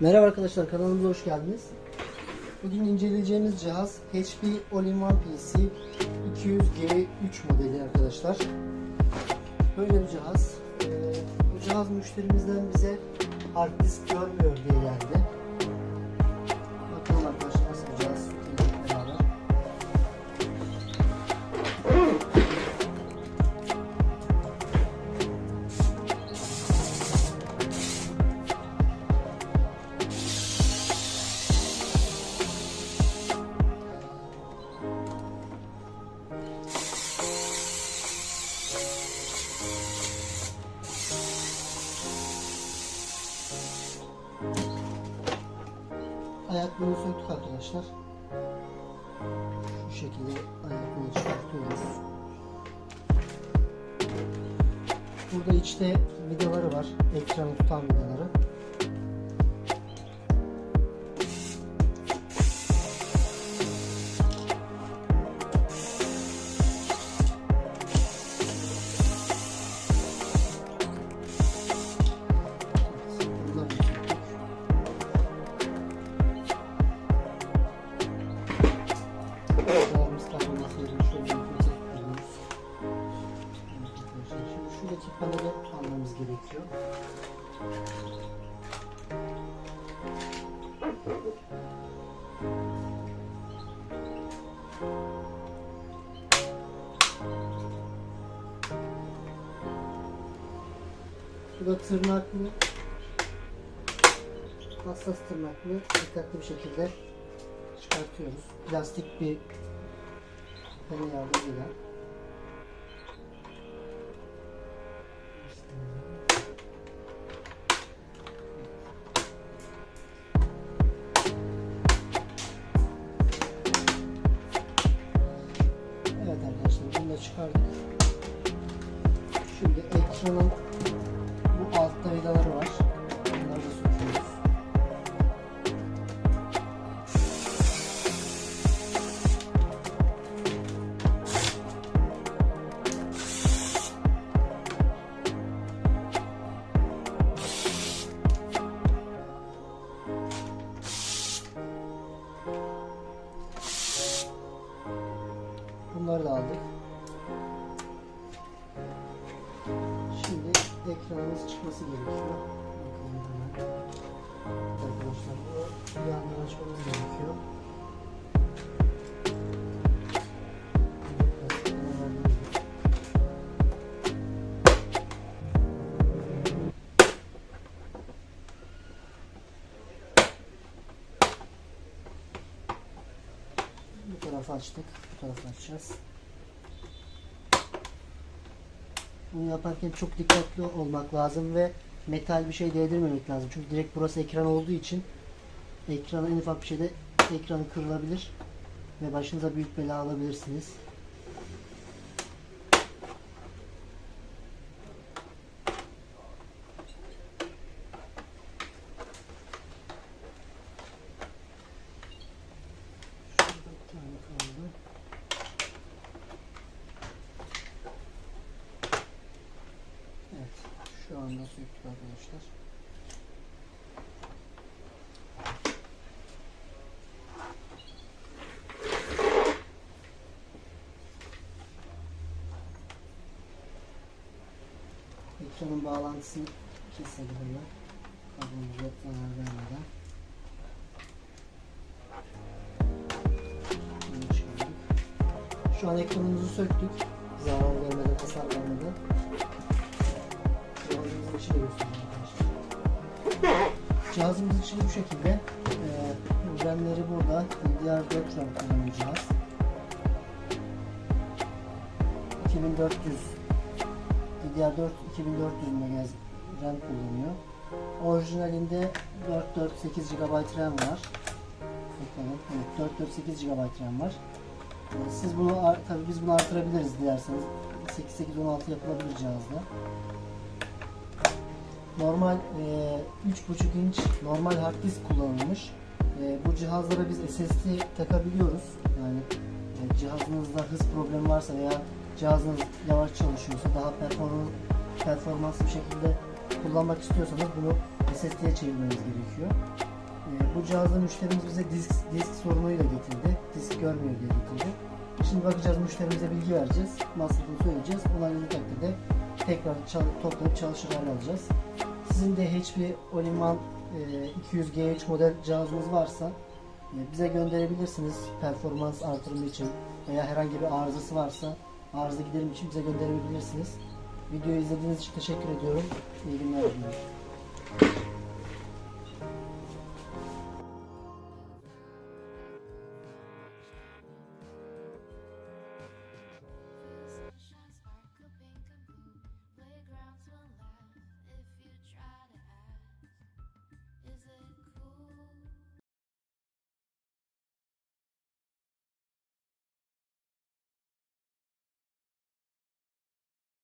Merhaba arkadaşlar kanalımıza hoş geldiniz. Bugün inceleyeceğimiz cihaz HP All-in-One PC 200G3 modeli arkadaşlar. Böyle bir cihaz. Ee, bu cihaz müşterimizden bize hard disk görmüyor diye geldi. Ayaklığını söktük arkadaşlar. Şu şekilde ayaklığını çıkartıyoruz. Burada içte vidaları var. Ekranı tutan vidaları. Paneli almamız gerekiyor. Bu da tırnaklı hassas tırnaklı dikkatli bir şekilde çıkartıyoruz. Plastik bir pene yardımıyla. Ekranın bu altta vidaları var. Bunları da söküyoruz. Bunları da aldık. Ekranımız çıkması gerekiyor. Bakalım hemen. Arkadaşlar bu yandan açmamız gerekiyor. Bu tarafı açtık. Bu tarafı açacağız. Bunu yaparken çok dikkatli olmak lazım ve metal bir şey değdirmemek lazım. Çünkü direkt burası ekran olduğu için ekrana en ufak bir şeyde ekranı kırılabilir ve başınıza büyük bela alabilirsiniz. Evet, şu anda söktük arkadaşlar. Ekranın bağlantısını keselim hemen. Kablomuza zarar vermeden. Şu an ekranımızı söktük. Zarar Cihazımızın içi de göstereyim arkadaşlar. Cihazımızın içi bu şekilde. Ee, RAM'leri burada. DDR4 RAM kullanıyor cihaz. 2400 DDR4 2400 MHz RAM kullanıyor. Orijinalinde 448 GB RAM var. Evet, 448 GB RAM var. Siz bunu tabii biz bunu artırabiliriz dilerseniz. 8816 yapılabilir cihazda. Normal e, 3.5 inç normal hard disk kullanılmış. E, bu cihazlara biz SSD takabiliyoruz. Yani e, cihazınızda hız problemi varsa veya cihazınız yavaş çalışıyorsa daha performans performanslı bir şekilde kullanmak istiyorsanız bunu SSD'ye çevirmeniz gerekiyor. E, bu cihazda müşterimiz bize disk, disk sorunuyla getirdi. Disk görmüyor diye getirdi. Şimdi bakacağız müşterimize bilgi vereceğiz. Masrafını söyleyeceğiz. Onayladığı takdirde tekrar çal- toplayıp çalışır hale alacağız. Sizin de HP All-in-One e, 200G3 model cihazınız varsa e, bize gönderebilirsiniz performans artırımı için veya herhangi bir arızası varsa arıza giderim için bize gönderebilirsiniz. Videoyu izlediğiniz için teşekkür ediyorum. İyi günler diliyorum.